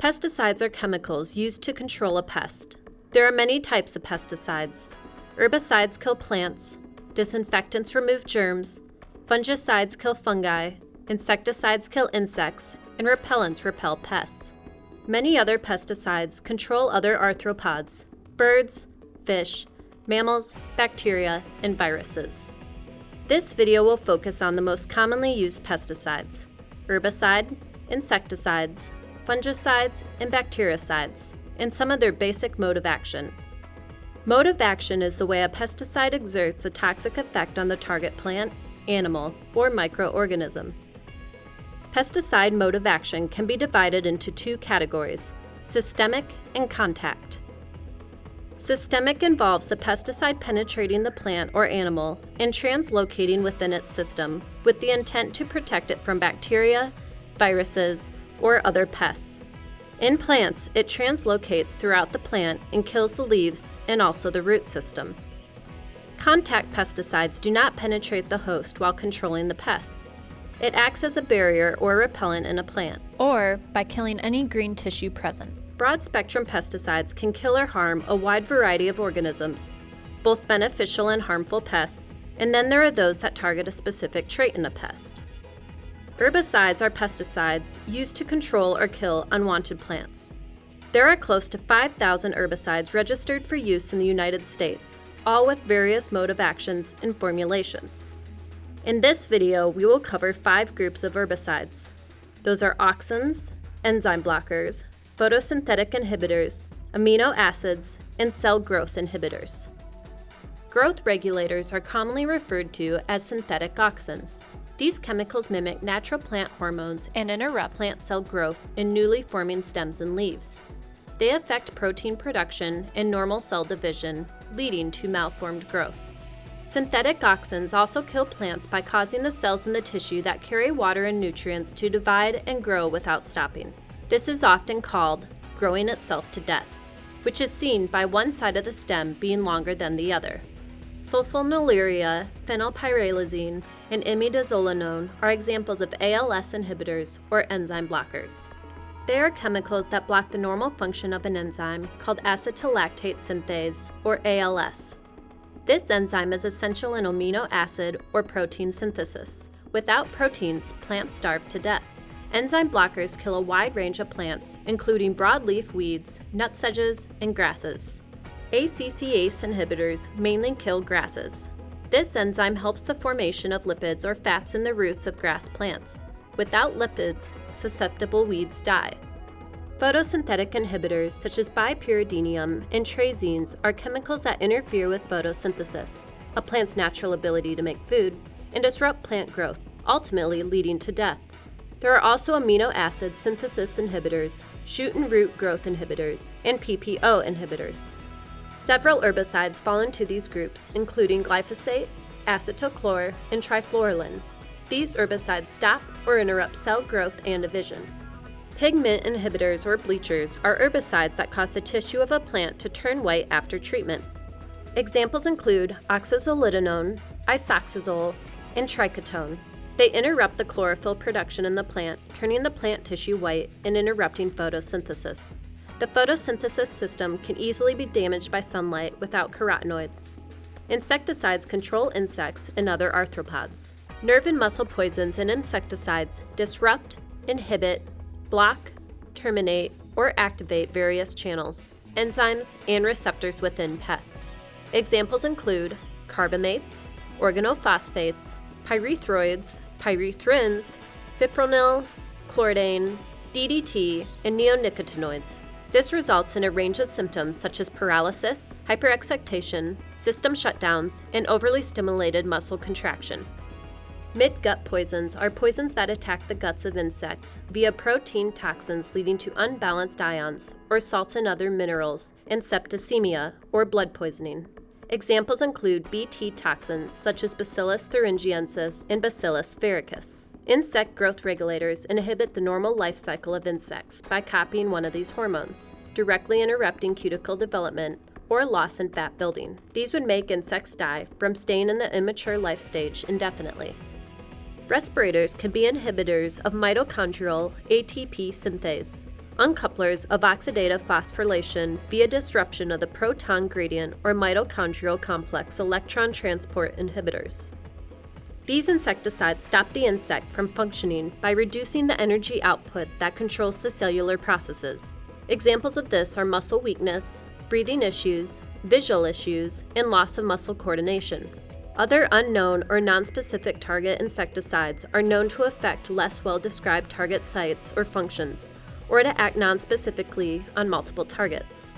Pesticides are chemicals used to control a pest. There are many types of pesticides. Herbicides kill plants, disinfectants remove germs, fungicides kill fungi, insecticides kill insects, and repellents repel pests. Many other pesticides control other arthropods, birds, fish, mammals, bacteria, and viruses. This video will focus on the most commonly used pesticides, herbicide, insecticides, fungicides, and bactericides, and some of their basic mode of action. Mode of action is the way a pesticide exerts a toxic effect on the target plant, animal, or microorganism. Pesticide mode of action can be divided into two categories, systemic and contact. Systemic involves the pesticide penetrating the plant or animal and translocating within its system with the intent to protect it from bacteria, viruses, or other pests. In plants, it translocates throughout the plant and kills the leaves and also the root system. Contact pesticides do not penetrate the host while controlling the pests. It acts as a barrier or repellent in a plant. or by killing any green tissue present. Broad spectrum pesticides can kill or harm a wide variety of organisms, both beneficial and harmful pests, and then there are those that target a specific trait in a pest. Herbicides are pesticides used to control or kill unwanted plants. There are close to 5,000 herbicides registered for use in the United States, all with various mode of actions and formulations. In this video, we will cover five groups of herbicides. Those are auxins, enzyme blockers, photosynthetic inhibitors, amino acids, and cell growth inhibitors. Growth regulators are commonly referred to as synthetic auxins. These chemicals mimic natural plant hormones and interrupt plant cell growth in newly forming stems and leaves. They affect protein production and normal cell division, leading to malformed growth. Synthetic auxins also kill plants by causing the cells in the tissue that carry water and nutrients to divide and grow without stopping. This is often called growing itself to death, which is seen by one side of the stem being longer than the other. Sulfonylurea, phenylpyrrolazine, and imidazolinone are examples of ALS inhibitors or enzyme blockers. They are chemicals that block the normal function of an enzyme called acetolactate synthase, or ALS. This enzyme is essential in amino acid or protein synthesis. Without proteins, plants starve to death. Enzyme blockers kill a wide range of plants, including broadleaf weeds, nutsedges, and grasses. ACCase inhibitors mainly kill grasses. This enzyme helps the formation of lipids or fats in the roots of grass plants. Without lipids, susceptible weeds die. Photosynthetic inhibitors such as bipyridinium and triazines are chemicals that interfere with photosynthesis, a plant's natural ability to make food, and disrupt plant growth, ultimately leading to death. There are also amino acid synthesis inhibitors, shoot and root growth inhibitors, and PPO inhibitors. Several herbicides fall into these groups, including glyphosate, acetochlor, and trifluralin. These herbicides stop or interrupt cell growth and division. Pigment inhibitors or bleachers are herbicides that cause the tissue of a plant to turn white after treatment. Examples include oxazolidinone, isoxazole, and triketone. They interrupt the chlorophyll production in the plant, turning the plant tissue white and interrupting photosynthesis. The photosynthesis system can easily be damaged by sunlight without carotenoids. Insecticides control insects and other arthropods. Nerve and muscle poisons and insecticides disrupt, inhibit, block, terminate, or activate various channels, enzymes, and receptors within pests. Examples include carbamates, organophosphates, pyrethroids, pyrethrins, fipronil, chlordane, DDT, and neonicotinoids. This results in a range of symptoms such as paralysis, hyperexcitation, system shutdowns, and overly stimulated muscle contraction. Mid-gut poisons are poisons that attack the guts of insects via protein toxins leading to unbalanced ions, or salts and other minerals, and septicemia, or blood poisoning. Examples include BT toxins such as Bacillus thuringiensis and Bacillus sphaericus. Insect growth regulators inhibit the normal life cycle of insects by copying one of these hormones, directly interrupting cuticle development or loss in fat building. These would make insects die from staying in the immature life stage indefinitely. Respirators can be inhibitors of mitochondrial ATP synthase. uncouplers of oxidative phosphorylation via disruption of the proton gradient or mitochondrial complex electron transport inhibitors. These insecticides stop the insect from functioning by reducing the energy output that controls the cellular processes. Examples of this are muscle weakness, breathing issues, visual issues, and loss of muscle coordination. Other unknown or nonspecific target insecticides are known to affect less well described target sites or functions, or to act nonspecifically on multiple targets.